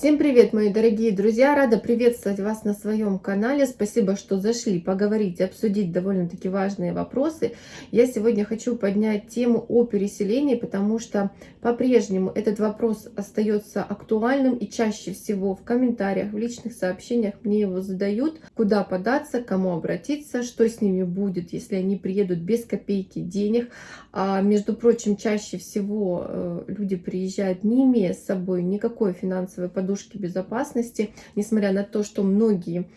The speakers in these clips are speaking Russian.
Всем привет, мои дорогие друзья! Рада приветствовать вас на своем канале. Спасибо, что зашли поговорить, обсудить довольно-таки важные вопросы. Я сегодня хочу поднять тему о переселении, потому что по-прежнему этот вопрос остается актуальным и чаще всего в комментариях, в личных сообщениях мне его задают. Куда податься, кому обратиться, что с ними будет, если они приедут без копейки денег. А, между прочим, чаще всего э, люди приезжают, не имея с собой никакой финансовой подушки, подушки безопасности, несмотря на то, что многие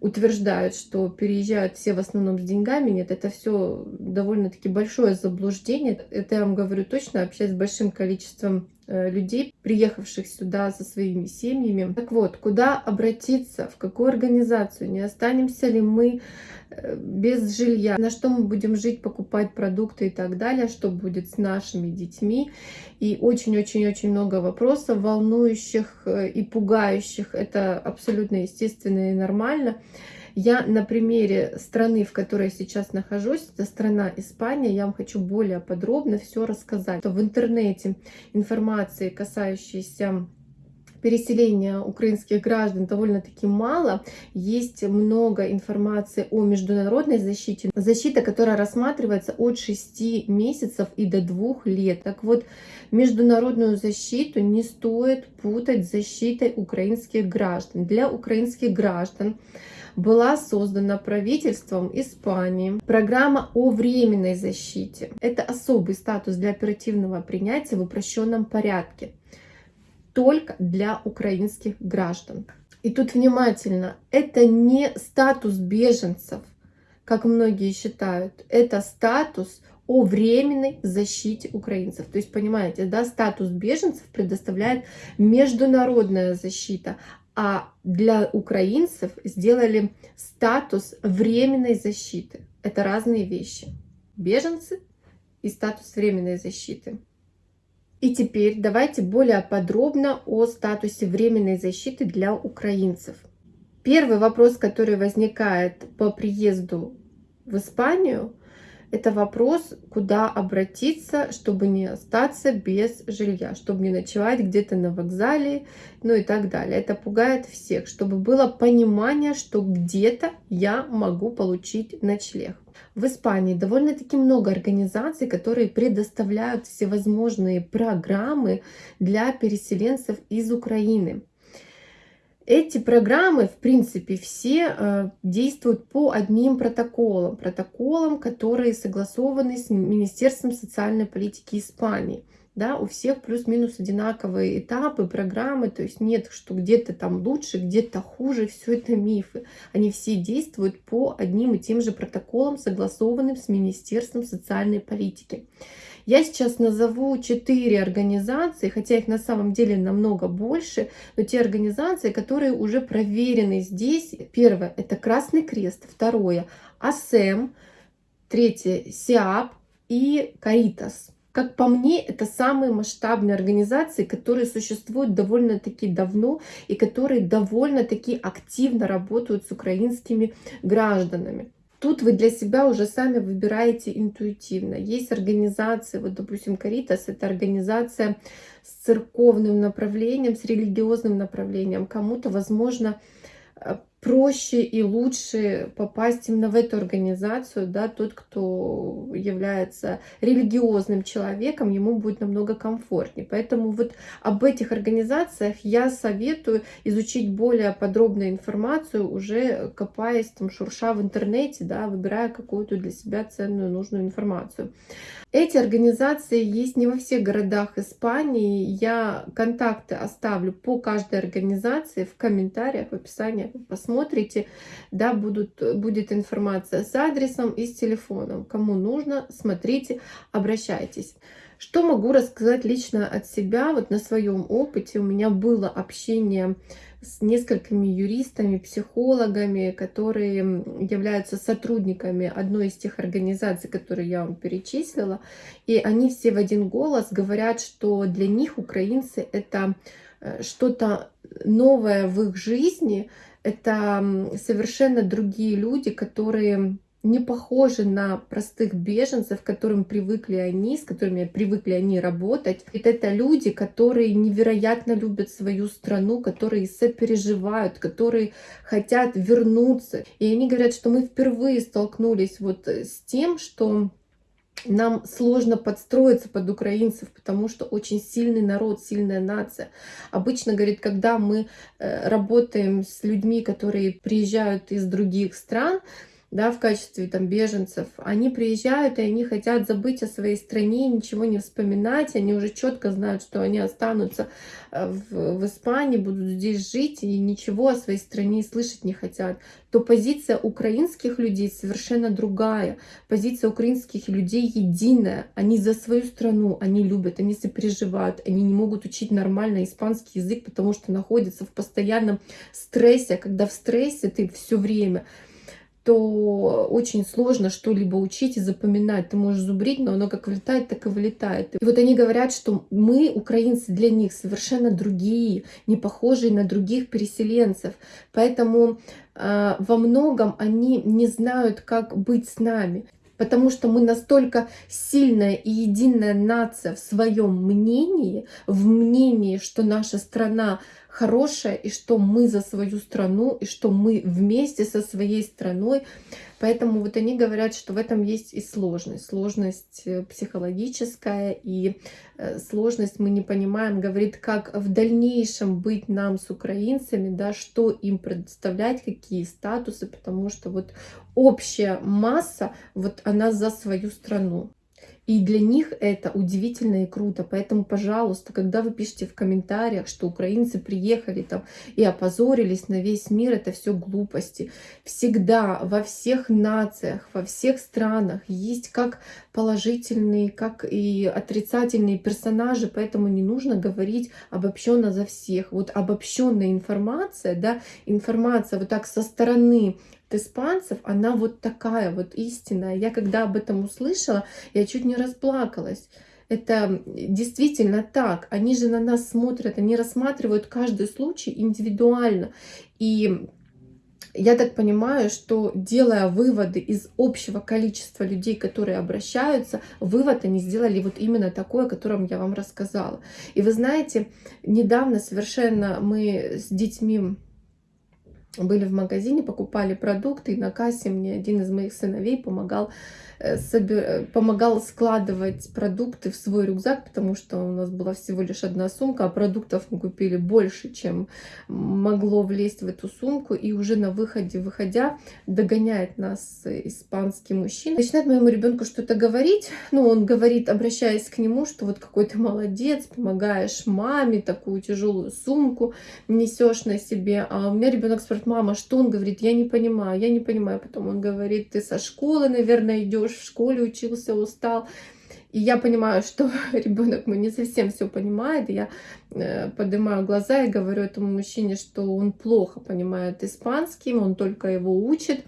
утверждают, что переезжают все в основном с деньгами. Нет, это все довольно-таки большое заблуждение. Это я вам говорю точно, общаясь с большим количеством людей, приехавших сюда со своими семьями. Так вот, куда обратиться, в какую организацию, не останемся ли мы э, без жилья, на что мы будем жить, покупать продукты и так далее, что будет с нашими детьми. И очень-очень-очень много вопросов, волнующих э, и пугающих. Это абсолютно естественно и нормально. Я на примере страны, в которой я сейчас нахожусь, это страна Испания, я вам хочу более подробно все рассказать. В интернете информации, касающейся переселения украинских граждан довольно-таки мало. Есть много информации о международной защите. Защита, которая рассматривается от 6 месяцев и до 2 лет. Так вот, международную защиту не стоит путать с защитой украинских граждан. Для украинских граждан была создана правительством Испании программа о временной защите. Это особый статус для оперативного принятия в упрощенном порядке только для украинских граждан. И тут внимательно, это не статус беженцев, как многие считают, это статус о временной защите украинцев. То есть, понимаете, да, статус беженцев предоставляет международная защита, для украинцев сделали статус временной защиты. Это разные вещи. Беженцы и статус временной защиты. И теперь давайте более подробно о статусе временной защиты для украинцев. Первый вопрос, который возникает по приезду в Испанию – это вопрос, куда обратиться, чтобы не остаться без жилья, чтобы не ночевать где-то на вокзале, ну и так далее. Это пугает всех, чтобы было понимание, что где-то я могу получить ночлег. В Испании довольно-таки много организаций, которые предоставляют всевозможные программы для переселенцев из Украины. Эти программы, в принципе, все э, действуют по одним протоколам. Протоколам, которые согласованы с Министерством социальной политики Испании. Да, у всех плюс-минус одинаковые этапы, программы, то есть нет, что где-то там лучше, где-то хуже, все это мифы. Они все действуют по одним и тем же протоколам, согласованным с Министерством социальной политики. Я сейчас назову четыре организации, хотя их на самом деле намного больше, но те организации, которые уже проверены здесь. Первое – это Красный Крест, второе – АСЭМ, третье – СИАП и Каритас. Как по мне, это самые масштабные организации, которые существуют довольно-таки давно и которые довольно-таки активно работают с украинскими гражданами. Тут вы для себя уже сами выбираете интуитивно. Есть организации, вот, допустим, Каритас, это организация с церковным направлением, с религиозным направлением. Кому-то, возможно, э, проще и лучше попасть именно в эту организацию, да, тот, кто является религиозным человеком, ему будет намного комфортнее. Поэтому вот об этих организациях я советую изучить более подробную информацию, уже копаясь, там, шурша в интернете, да, выбирая какую-то для себя ценную, нужную информацию. Эти организации есть не во всех городах Испании. Я контакты оставлю по каждой организации в комментариях, в описании. Посмотрите, да, будут, будет информация с адресом и с телефоном. Кому нужно, смотрите, обращайтесь. Что могу рассказать лично от себя? Вот на своем опыте у меня было общение с несколькими юристами, психологами, которые являются сотрудниками одной из тех организаций, которые я вам перечислила. И они все в один голос говорят, что для них украинцы это э, что-то новое в их жизни, это совершенно другие люди, которые не похожи на простых беженцев, к которым привыкли они, с которыми привыкли они работать. Ведь это люди, которые невероятно любят свою страну, которые сопереживают, которые хотят вернуться. И они говорят, что мы впервые столкнулись вот с тем, что нам сложно подстроиться под украинцев, потому что очень сильный народ, сильная нация. Обычно, говорит, когда мы э, работаем с людьми, которые приезжают из других стран, да, в качестве там беженцев, они приезжают и они хотят забыть о своей стране, ничего не вспоминать, они уже четко знают, что они останутся э, в, в Испании, будут здесь жить и ничего о своей стране слышать не хотят, то позиция украинских людей совершенно другая. Позиция украинских людей единая. Они за свою страну, они любят, они сопереживают, они не могут учить нормально испанский язык, потому что находятся в постоянном стрессе, когда в стрессе ты все время то очень сложно что-либо учить и запоминать. Ты можешь зубрить, но оно как влетает, так и вылетает. И вот они говорят, что мы, украинцы, для них совершенно другие, не похожие на других переселенцев. Поэтому э, во многом они не знают, как быть с нами. Потому что мы настолько сильная и единая нация в своем мнении, в мнении, что наша страна хорошее, и что мы за свою страну, и что мы вместе со своей страной. Поэтому вот они говорят, что в этом есть и сложность. Сложность э, психологическая и э, сложность мы не понимаем, говорит, как в дальнейшем быть нам с украинцами, да, что им предоставлять, какие статусы, потому что вот общая масса, вот она за свою страну. И для них это удивительно и круто. Поэтому, пожалуйста, когда вы пишете в комментариях, что украинцы приехали там и опозорились на весь мир, это все глупости. Всегда во всех нациях, во всех странах есть как положительные, как и отрицательные персонажи, поэтому не нужно говорить обобщенно за всех. Вот обобщенная информация, да, информация вот так со стороны испанцев, она вот такая вот истинная. Я когда об этом услышала, я чуть не расплакалась. Это действительно так. Они же на нас смотрят, они рассматривают каждый случай индивидуально. И я так понимаю, что делая выводы из общего количества людей, которые обращаются, вывод они сделали вот именно такой, о котором я вам рассказала. И вы знаете, недавно совершенно мы с детьми были в магазине, покупали продукты, и на кассе мне один из моих сыновей помогал Э, собир... помогал складывать продукты в свой рюкзак, потому что у нас была всего лишь одна сумка, а продуктов мы купили больше, чем могло влезть в эту сумку. И уже на выходе, выходя, догоняет нас испанский мужчина. Начинает моему ребенку что-то говорить. Ну, он говорит, обращаясь к нему, что вот какой ты молодец, помогаешь маме, такую тяжелую сумку несешь на себе. А у меня ребенок спрашивает, мама, что он говорит? Я не понимаю, я не понимаю. Потом он говорит, ты со школы, наверное, идешь в школе учился, устал. И я понимаю, что ребенок мой не совсем все понимает. Я э, поднимаю глаза и говорю этому мужчине, что он плохо понимает испанский, он только его учит.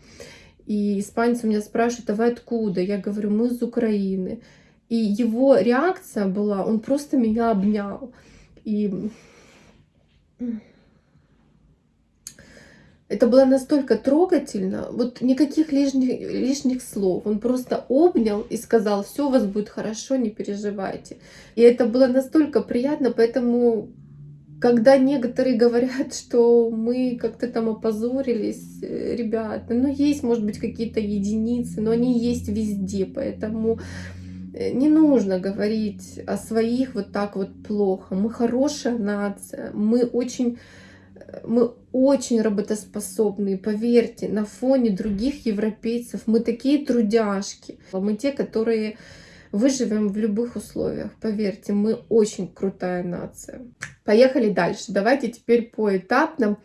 И испанец у меня спрашивает, а вы откуда? Я говорю, мы из Украины. И его реакция была, он просто меня обнял. И это было настолько трогательно, вот никаких лишних, лишних слов. Он просто обнял и сказал, все у вас будет хорошо, не переживайте. И это было настолько приятно, поэтому, когда некоторые говорят, что мы как-то там опозорились, э, ребята, ну есть, может быть, какие-то единицы, но они есть везде, поэтому э, не нужно говорить о своих вот так вот плохо. Мы хорошая нация, мы очень мы очень работоспособные, поверьте, на фоне других европейцев. Мы такие трудяшки. Мы те, которые выживем в любых условиях. Поверьте, мы очень крутая нация. Поехали дальше. Давайте теперь по этапным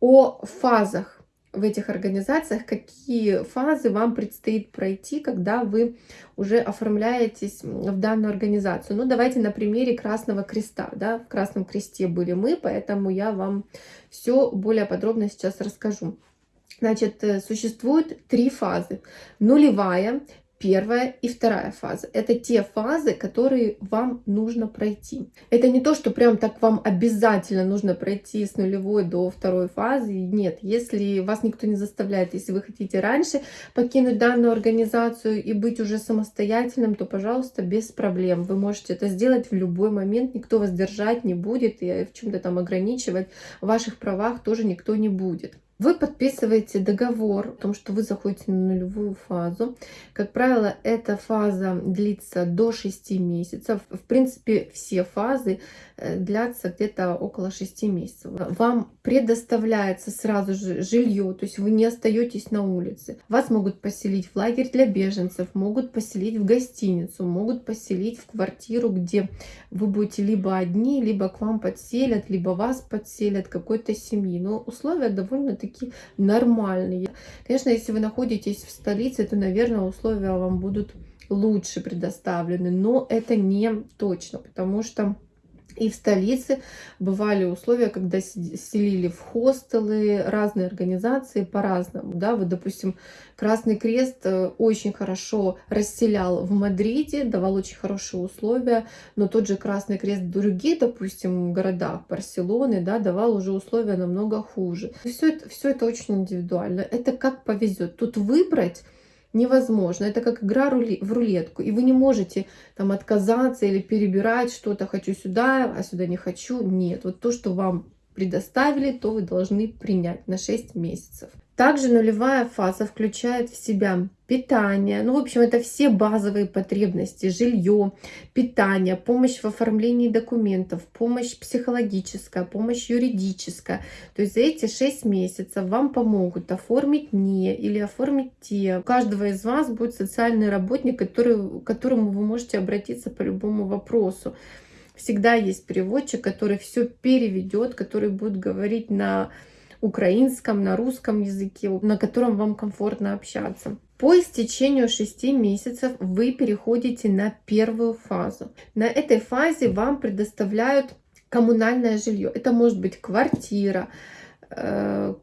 о фазах в этих организациях, какие фазы вам предстоит пройти, когда вы уже оформляетесь в данную организацию. Ну, давайте на примере Красного Креста. Да? В Красном Кресте были мы, поэтому я вам все более подробно сейчас расскажу. Значит, э, существует три фазы. Нулевая, первая и вторая фаза. Это те фазы, которые вам нужно пройти. Это не то, что прям так вам обязательно нужно пройти с нулевой до второй фазы. Нет, если вас никто не заставляет, если вы хотите раньше покинуть данную организацию и быть уже самостоятельным, то, пожалуйста, без проблем. Вы можете это сделать в любой момент, никто вас держать не будет и в чем-то там ограничивать. В ваших правах тоже никто не будет. Вы подписываете договор о том, что вы заходите на нулевую фазу. Как правило, эта фаза длится до 6 месяцев. В принципе, все фазы э, длятся где-то около 6 месяцев. Вам предоставляется сразу же жилье, то есть вы не остаетесь на улице. Вас могут поселить в лагерь для беженцев, могут поселить в гостиницу, могут поселить в квартиру, где вы будете либо одни, либо к вам подселят, либо вас подселят какой-то семьи. Но условия довольно-таки довольно-таки нормальные. Конечно, если вы находитесь в столице, то, наверное, условия вам будут лучше предоставлены, но это не точно, потому что и в столице бывали условия, когда селили в хостелы, разные организации по-разному. Да? Вот, допустим, Красный Крест э, очень хорошо расселял в Мадриде, давал очень хорошие условия, но тот же Красный Крест в других, допустим, городах Барселоны, да, давал уже условия намного хуже. Все это, все это очень индивидуально. Это как повезет. Тут выбрать невозможно. Это как игра в рулетку. И вы не можете там отказаться или перебирать что-то «хочу сюда, а сюда не хочу». Нет, вот то, что вам предоставили, то вы должны принять на 6 месяцев. Также нулевая фаза включает в себя питание, ну, в общем, это все базовые потребности, жилье, питание, помощь в оформлении документов, помощь психологическая, помощь юридическая. То есть за эти 6 месяцев вам помогут оформить не или оформить те. У каждого из вас будет социальный работник, который, к которому вы можете обратиться по любому вопросу. Всегда есть переводчик, который все переведет, который будет говорить на украинском, на русском языке, на котором вам комфортно общаться. По истечению 6 месяцев вы переходите на первую фазу. На этой фазе вам предоставляют коммунальное жилье. Это может быть квартира,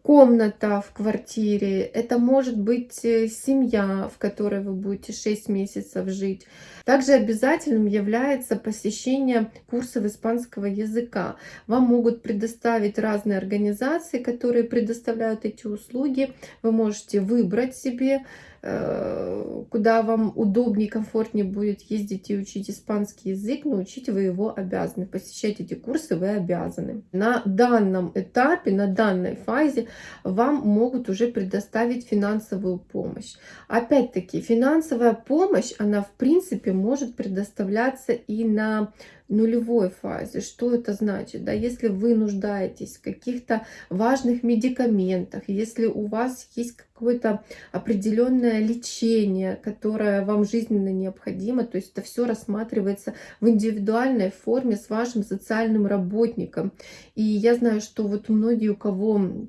комната в квартире, это может быть э, семья, в которой вы будете 6 месяцев жить. Также обязательным является посещение курсов испанского языка. Вам могут предоставить разные организации, которые предоставляют эти услуги. Вы можете выбрать себе Э, куда вам удобнее, комфортнее будет ездить и учить испанский язык, но учить вы его обязаны. Посещать эти курсы вы обязаны. На данном этапе, на данной фазе вам могут уже предоставить финансовую помощь. Опять-таки, финансовая помощь, она в принципе может предоставляться и на нулевой фазе. Что это значит? Да, если вы нуждаетесь в каких-то важных медикаментах, если у вас есть какое-то определенное лечение, которое вам жизненно необходимо, то есть это все рассматривается в индивидуальной форме с вашим социальным работником. И я знаю, что вот многие, у кого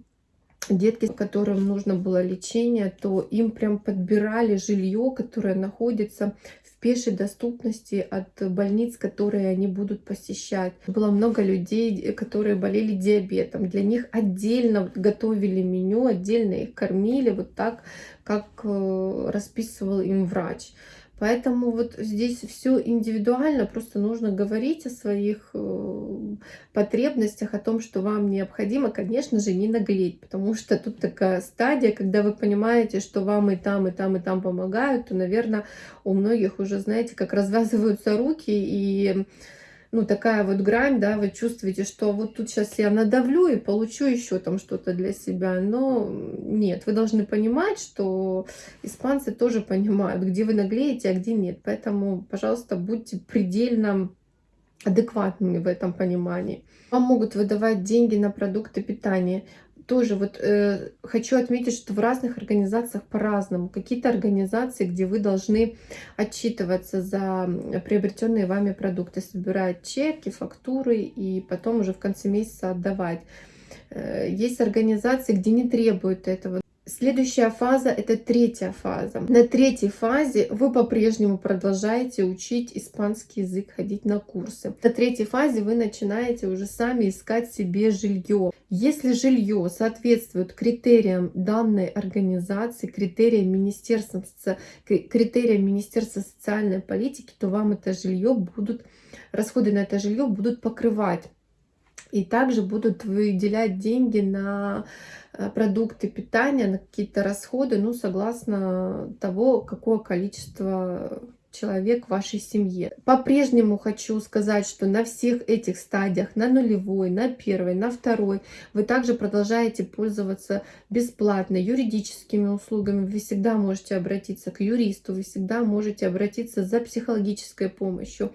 детки, которым нужно было лечение, то им прям подбирали жилье, которое находится пешей доступности от больниц, которые они будут посещать. Было много людей, которые болели диабетом. Для них отдельно готовили меню, отдельно их кормили, вот так, как э, расписывал им врач. Поэтому вот здесь все индивидуально, просто нужно говорить о своих э, потребностях, о том, что вам необходимо, конечно же, не наглеть, потому что тут такая стадия, когда вы понимаете, что вам и там, и там, и там помогают, то, наверное, у многих уже, знаете, как развязываются руки и ну, такая вот грань, да, вы чувствуете, что вот тут сейчас я надавлю и получу еще там что-то для себя. Но нет, вы должны понимать, что испанцы тоже понимают, где вы наглеете, а где нет. Поэтому, пожалуйста, будьте предельно адекватными в этом понимании. Вам могут выдавать деньги на продукты питания тоже вот э, хочу отметить, что в разных организациях по-разному. Какие-то организации, где вы должны отчитываться за приобретенные вами продукты, собирать чеки, фактуры и потом уже в конце месяца отдавать. Э, есть организации, где не требуют этого. Следующая фаза это третья фаза. На третьей фазе вы по-прежнему продолжаете учить испанский язык, ходить на курсы. На третьей фазе вы начинаете уже сами искать себе жилье. Если жилье соответствует критериям данной организации, критериям Министерства, критериям Министерства социальной политики, то вам это жилье будут, расходы на это жилье будут покрывать. И также будут выделять деньги на э, продукты питания, на какие-то расходы, ну, согласно того, какое количество человек в вашей семье. По-прежнему хочу сказать, что на всех этих стадиях, на нулевой, на первой, на второй, вы также продолжаете пользоваться бесплатно юридическими услугами. Вы всегда можете обратиться к юристу, вы всегда можете обратиться за психологической помощью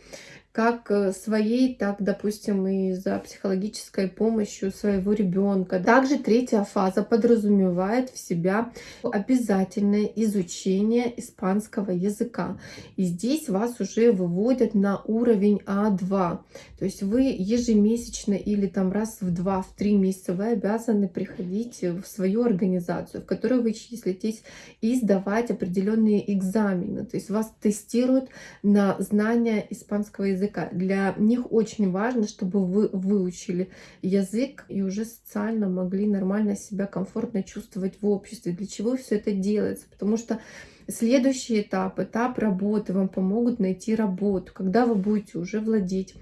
как э, своей, так, допустим, и за психологической помощью своего ребенка. Также третья фаза подразумевает в себя обязательное изучение испанского языка. И здесь вас уже выводят на уровень А2. То есть вы ежемесячно или там раз в два, в три месяца вы обязаны приходить в свою организацию, в которой вы числитесь, и сдавать определенные экзамены. То есть вас тестируют на знание испанского языка языка. Для них очень важно, чтобы вы выучили язык и уже социально могли нормально себя комфортно чувствовать в обществе. Для чего все это делается? Потому что следующий этап, этап работы, вам помогут найти работу, когда вы будете уже владеть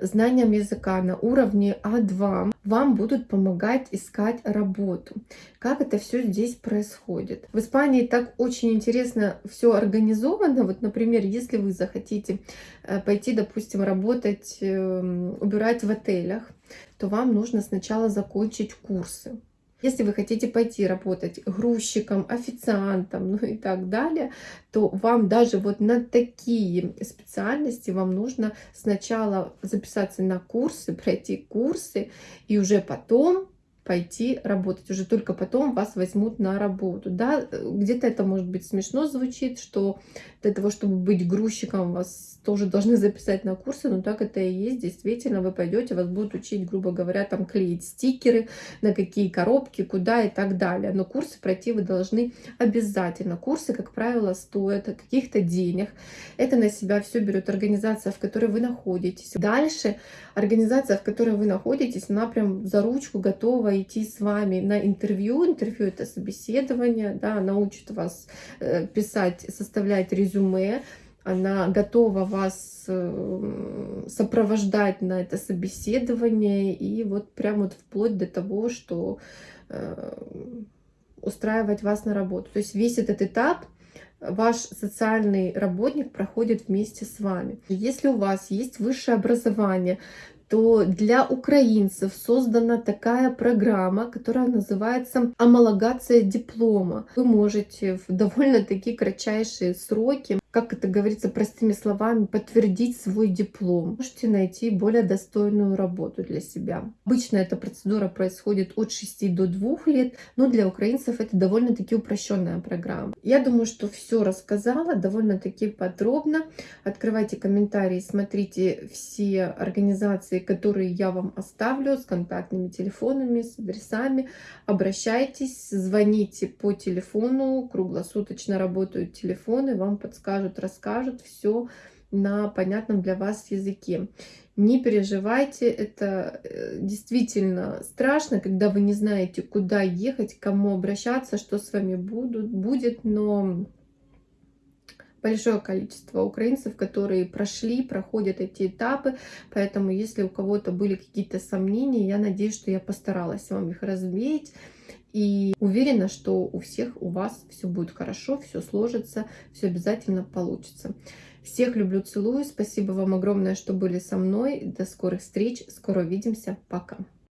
знанием языка на уровне А2 вам будут помогать искать работу. Как это все здесь происходит? В Испании так очень интересно все организовано. Вот, например, если вы захотите э, пойти, допустим, работать, эм, убирать в отелях, то вам нужно сначала закончить курсы. Если вы хотите пойти работать грузчиком, официантом, ну и так далее, то вам даже вот на такие специальности вам нужно сначала записаться на курсы, пройти курсы, и уже потом пойти работать. Уже только потом вас возьмут на работу. Да, где-то это может быть смешно звучит, что для того, чтобы быть грузчиком, вас тоже должны записать на курсы, но так это и есть. Действительно, вы пойдете, вас будут учить, грубо говоря, там клеить стикеры, на какие коробки, куда и так далее. Но курсы пройти вы должны обязательно. Курсы, как правило, стоят каких-то денег. Это на себя все берет организация, в которой вы находитесь. Дальше организация, в которой вы находитесь, она прям за ручку готова идти с вами на интервью. Интервью это собеседование, да, научит вас э, писать, составлять резюме, она готова вас э, сопровождать на это собеседование и вот прямо вот вплоть до того, что э, устраивать вас на работу. То есть весь этот этап ваш социальный работник проходит вместе с вами. Если у вас есть высшее образование, то для украинцев создана такая программа, которая называется «Амалогация диплома». Вы можете в довольно-таки кратчайшие сроки как это говорится простыми словами, подтвердить свой диплом. Можете найти более достойную работу для себя. Обычно эта процедура происходит от 6 до 2 лет, но для украинцев это довольно-таки упрощенная программа. Я думаю, что все рассказала довольно-таки подробно. Открывайте комментарии, смотрите все организации, которые я вам оставлю с контактными телефонами, с адресами. Обращайтесь, звоните по телефону, круглосуточно работают телефоны, вам подскажут покажут, расскажут все на понятном для вас языке. Не переживайте, это э, действительно страшно, когда вы не знаете, куда ехать, к кому обращаться, что с вами будут, будет, но большое количество украинцев, которые прошли, проходят эти этапы, поэтому если у кого-то были какие-то сомнения, я надеюсь, что я постаралась вам их развеять, и уверена, что у всех у вас все будет хорошо, все сложится, все обязательно получится. Всех люблю, целую. Спасибо вам огромное, что были со мной. До скорых встреч. Скоро увидимся. Пока.